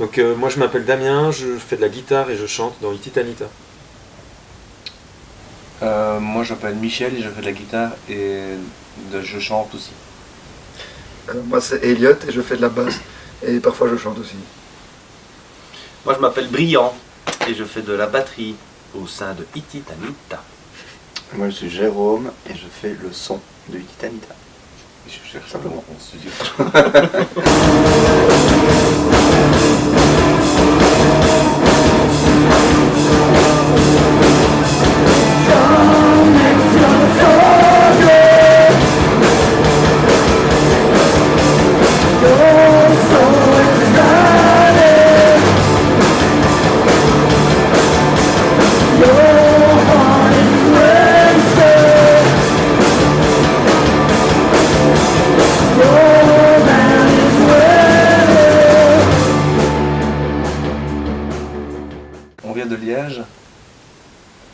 Donc euh, moi je m'appelle Damien, je fais de la guitare et je chante dans Ititanita. Euh, moi je m'appelle Michel et je fais de la guitare et de- je chante aussi. Euh, moi c'est Elliot et je fais de la basse et parfois je chante aussi. Moi je m'appelle Brillant et je fais de la batterie au sein de Ititanita. Moi je suis Jérôme et je fais le son de Titanita. Je cherche Simplement. mon studio.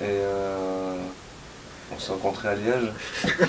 et euh, on s'est rencontrés à Liège.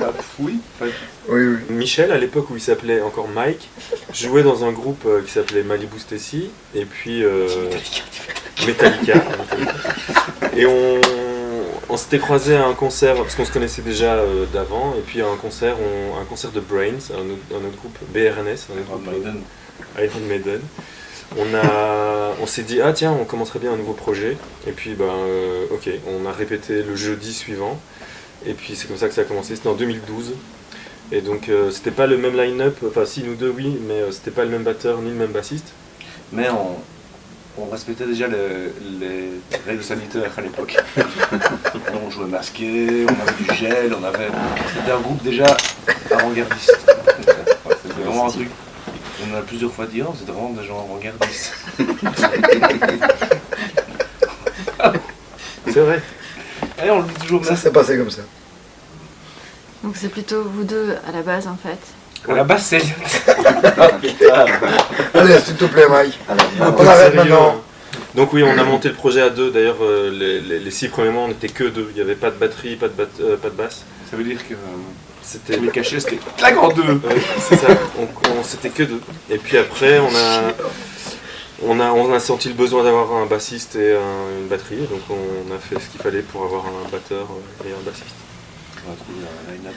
Ah, oui. Oui, oui. Michel, à l'époque où il s'appelait encore Mike, jouait dans un groupe euh, qui s'appelait Malibu Stacy, et puis euh, Metallica. Et on, on s'était croisés à un concert, parce qu'on se connaissait déjà euh, d'avant, et puis à un concert, on- un concert de Brains, un autre, un autre groupe, BRNS, un autre Ah, groupe, Maiden. Iron Maiden. On, a, on s'est dit, ah tiens, on commencerait bien un nouveau projet. Et puis, ben, euh, ok, on a répété le jeudi suivant. Et puis, c'est comme ça que ça a commencé. C'était en 2012. Et donc, euh, c'était pas le même line-up. Enfin, si, nous deux, oui, mais euh, c'était pas le même batteur ni le même bassiste. Mais on, on respectait déjà le- les règles sanitaires à l'époque. on jouait masqué, on avait du gel, on avait. C'était un groupe déjà avant-gardiste. C'était vraiment un truc. On a plusieurs fois dit, oh, c'était vraiment des gens avant-gardistes. C'est vrai. Et on le dit toujours Ça même. s'est passé comme ça. Donc c'est plutôt vous deux à la base en fait. À la base, c'est. Allez, s'il te plaît, Mike. Peu On arrête sérieux, maintenant. Donc oui, on a monté le projet à deux. D'ailleurs, euh, les, les- les six premiers mois, on n'était que deux. Il n'y avait pas de batterie, pas de, bat- euh, pas de basse. Ça veut dire que. euh, C'était les cachets, c'était deux. C'est ça. On, on- c'était que deux. Et puis après, on a, on a, on a senti le besoin d'avoir un bassiste et un- une batterie. Donc on a fait ce qu'il fallait pour avoir un batteur et un bassiste. On va trouver un line-up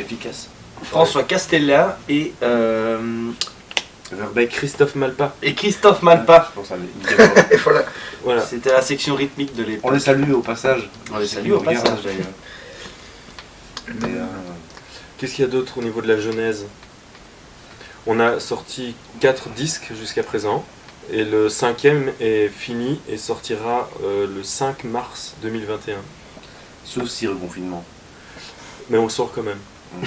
efficace. François Castella et, euh, Verbeck. Christophe Malpa. et Christophe Malpa. Je pense à Nickel. Et voilà. Voilà. C'était la section rythmique de On l'époque. les salue au passage. On les salue au passage d'ailleurs. Qu'est-ce qu'il y a d'autre au niveau de la genèse? On a sorti quatre disques jusqu'à présent. Et le cinquième est fini et sortira euh, le 5 mars 2021. sauf si reconfinement. Mais on le sort quand même.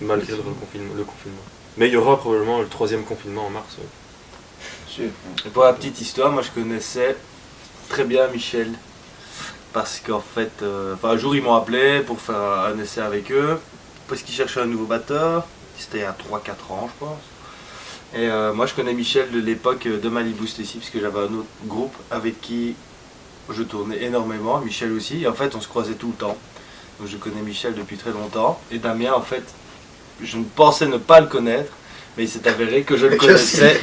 Malgré le confinement, le confinement. Mais il y aura probablement le troisième confinement en mars. ouais. Sûr. Et pour la petite histoire, moi je connaissais très bien Michel. Parce qu'en fait, euh, enfin, un jour ils m'ont appelé pour faire un essai avec eux. Parce qu'ils cherchaient un nouveau batteur. C'était il y a 3-4 ans, je pense. Et euh, moi je connais Michel de l'époque de Malibu Stacy, parce que j'avais un autre groupe avec qui je tournais énormément. Michel aussi. Et en fait, on se croisait tout le temps. Donc je connais Michel depuis très longtemps. Et Damien, en fait, je ne pensais ne pas le connaître. Mais il s'est avéré que je le connaissais.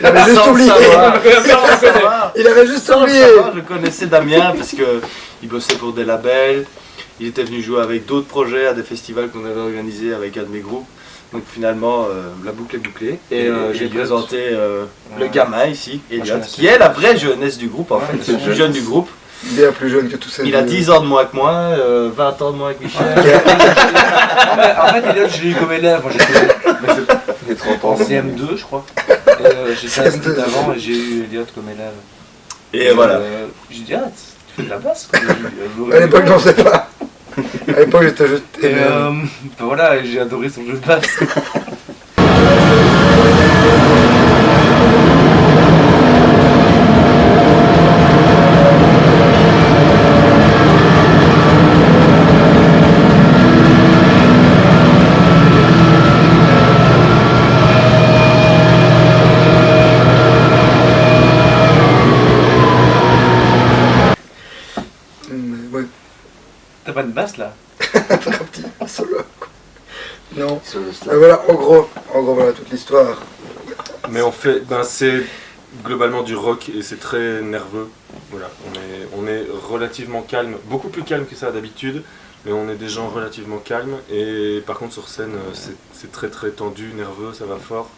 Il avait juste Sans oublié. savoir. Sans savoir. Il avait juste Sans le oublié. savoir, je connaissais Damien parce que il bossait pour des labels. Il était venu jouer avec d'autres projets à des festivals qu'on avait organisés avec un de mes groupes. Donc finalement, euh, la boucle est bouclée. Et, Et euh, j'ai Elliot. présenté euh, le gamin ici, Elliot, qui est la vraie jeunesse du groupe en Ouais, fait. C'est le plus jeune du groupe. Bien plus jeune que tous ces Il a vieux. 10 ans de moins que moi, euh, 20 ans de moins que Michel. Non, mais en fait, Elliot, je l'ai eu comme élève. Moi, j'étais les 30 ans. en CM2, je crois. Euh, j'étais à CM2. Split avant et j'ai eu Elliot comme élève. Et voilà. Euh, j'ai dit, ah, tu fais de la basse quoi. À l'époque, j'en sais pas. À l'époque, j'étais juste Et euh, ben voilà, j'ai adoré son jeu de basse. Mm, Ouais, T'as pas de basse là un petit solo. quoi. Non. Sur le Mais slide. voilà, en gros, en gros, voilà toute l'histoire. Mais on fait, ben c'est globalement du rock et c'est très nerveux. Voilà, on est, on est relativement calme, beaucoup plus calme que ça d'habitude, mais on est des gens relativement calmes. Et par contre sur scène, euh, c'est- c'est très très tendu, nerveux, ça va fort.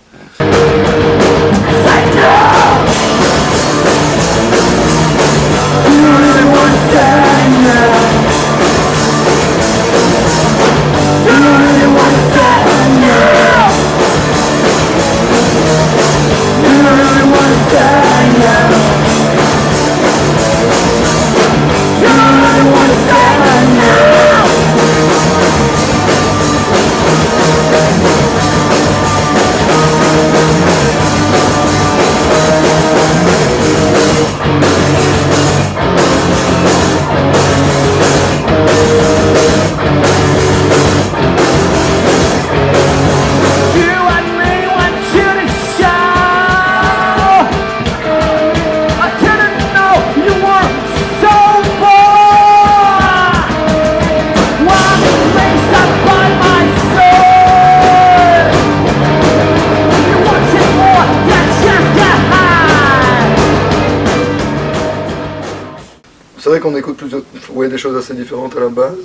Qu'on écoute plusieurs, ouais, des choses assez différentes à la base.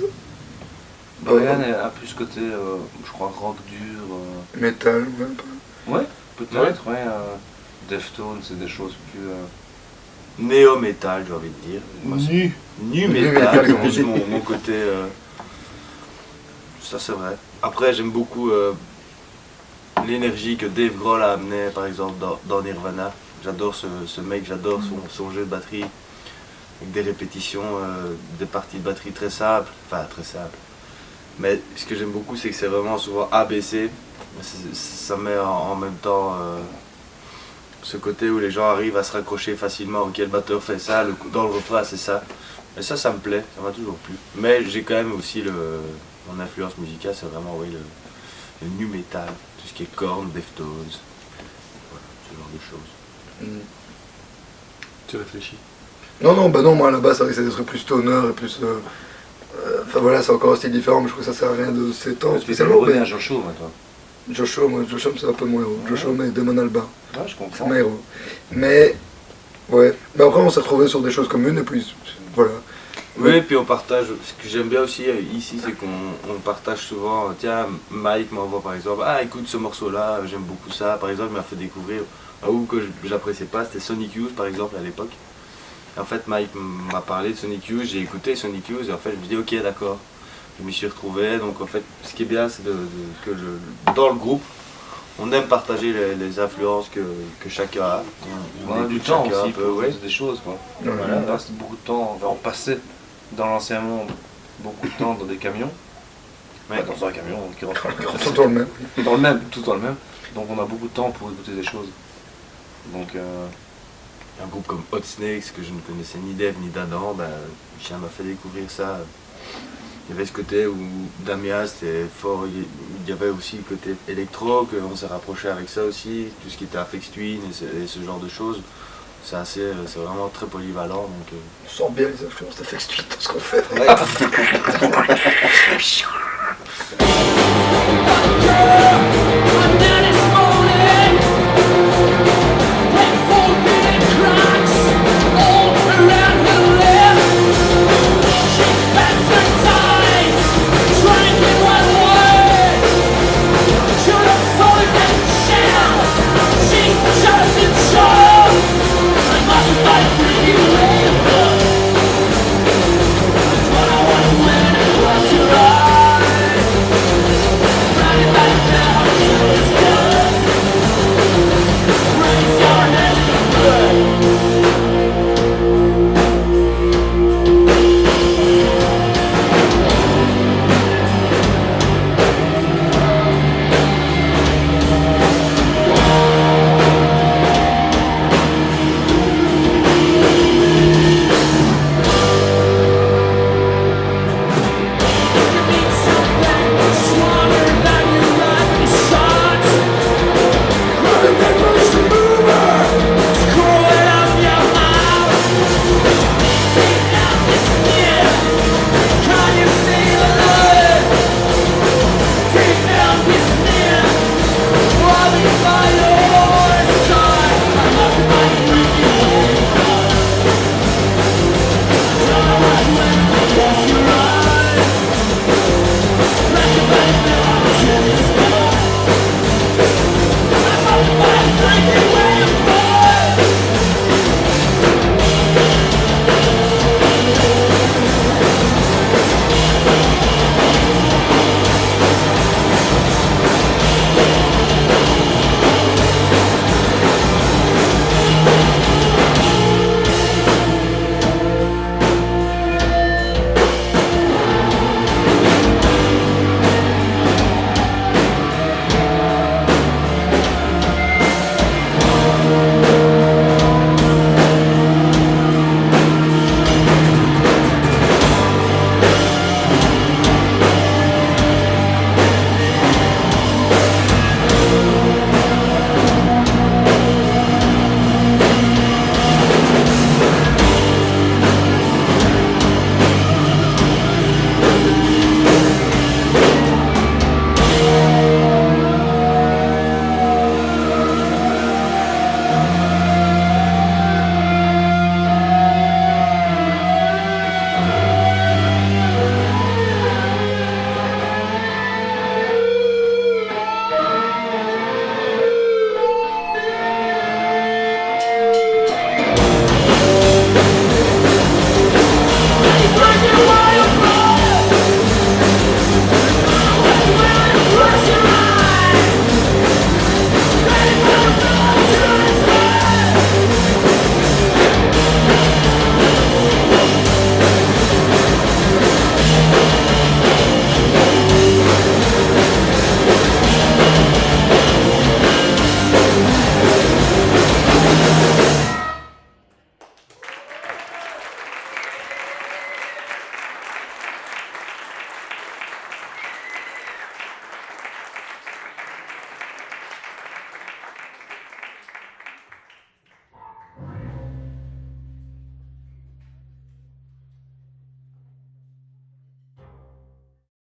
Brian a plus ce côté, euh, je crois, rock dur. euh, Metal, un peu. Ouais, peut-être, ouais. euh, Deftones, c'est des choses plus. euh, Néo-métal, j'ai envie de dire. Nu. Nu Nu métal, métal, c'est mon, mon côté. euh, Ça, c'est vrai. Après, j'aime beaucoup euh, l'énergie que Dave Grohl a amené, par exemple, dans, dans Nirvana. J'adore ce, ce mec, j'adore son, son jeu de batterie. Avec des répétitions, euh, des parties de batterie très simples. Enfin, très simples. Mais ce que j'aime beaucoup, c'est que c'est vraiment souvent ABC. Ça met en, en même temps. euh, ce côté où les gens arrivent à se raccrocher facilement, ok le batteur fait ça, le coup- dans le refrain c'est ça. Et ça, ça me plaît, ça m'a toujours plu. Mais j'ai quand même aussi le, mon influence musicale, c'est vraiment oui, le, le nu metal, tout ce qui est cornes, Deftones, voilà, ce genre de choses. Mm. Tu réfléchis. Non, non, bah non, moi à la base, c'est vrai que c'est des trucs plus stoner et plus. euh, euh, Enfin voilà, c'est encore un style différent, mais je trouve que ça sert à rien de s'étendre spécialement. Mais à Joshua, moi, toi. Joshua, moi, Joshua, c'est un peu mon héros. Joshua, mais Damon Alba, Ouais, je c'est comprends. mon héros. Mais, ouais. Mais après, on s'est retrouvés sur des choses communes et puis, voilà. Oui, puis on partage, ce que j'aime bien aussi euh, ici, c'est qu'on on partage souvent, tiens, Mike m'envoie par exemple, ah écoute ce morceau-là, j'aime beaucoup ça, par exemple, il m'a fait découvrir un groupe que j'appréciais pas, c'était Sonic Youth par exemple à l'époque. Et En fait, Mike m'a parlé de Sonic Youth, j'ai écouté Sonic Youth et en fait, je me dis ok, d'accord, je m'y suis retrouvé. Donc en fait, ce qui est bien, c'est que dans le groupe, on aime partager les, les influences que, que chacun a. On, On a du temps aussi un peu, pour ouais. faire des choses, quoi. Voilà, on passe beaucoup de temps, enfin, on passait dans l'ancien monde beaucoup de temps dans des camions. Ouais. Enfin, dans un camion, pas le Tout dans le même. Dans le même, tout dans le même. Donc on a beaucoup de temps pour écouter des choses. Donc euh, un groupe comme Hot Snakes, que je ne connaissais ni d'Eve ni d'Adam, bah, ben, Lucien m'a fait découvrir ça. Il y avait ce côté où Damia c'était fort, il y avait aussi le côté électro, qu'on s'est rapproché avec ça aussi, tout ce qui était Afex Twin et ce, genre de choses. C'est assez, euh, c'est vraiment très polyvalent. On euh. sent bien les influences d'Afex Twin dans ce qu'on fait. Ouais.